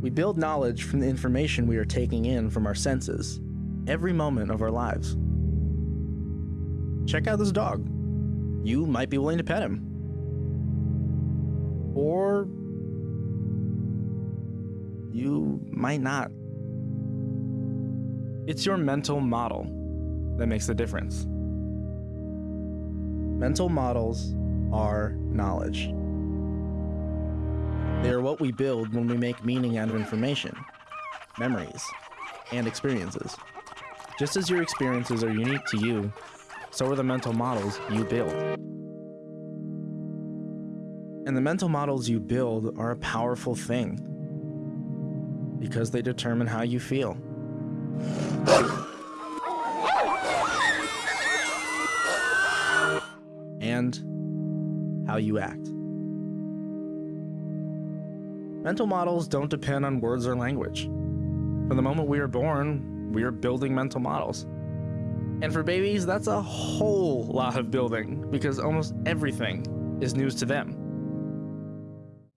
We build knowledge from the information we are taking in from our senses every moment of our lives. Check out this dog. You might be willing to pet him. Or you might not. It's your mental model that makes the difference. Mental models are knowledge. They are what we build when we make meaning out of information, memories, and experiences. Just as your experiences are unique to you, so are the mental models you build. And the mental models you build are a powerful thing because they determine how you feel. and how you act. Mental models don't depend on words or language. From the moment we are born, we are building mental models. And for babies, that's a whole lot of building because almost everything is news to them.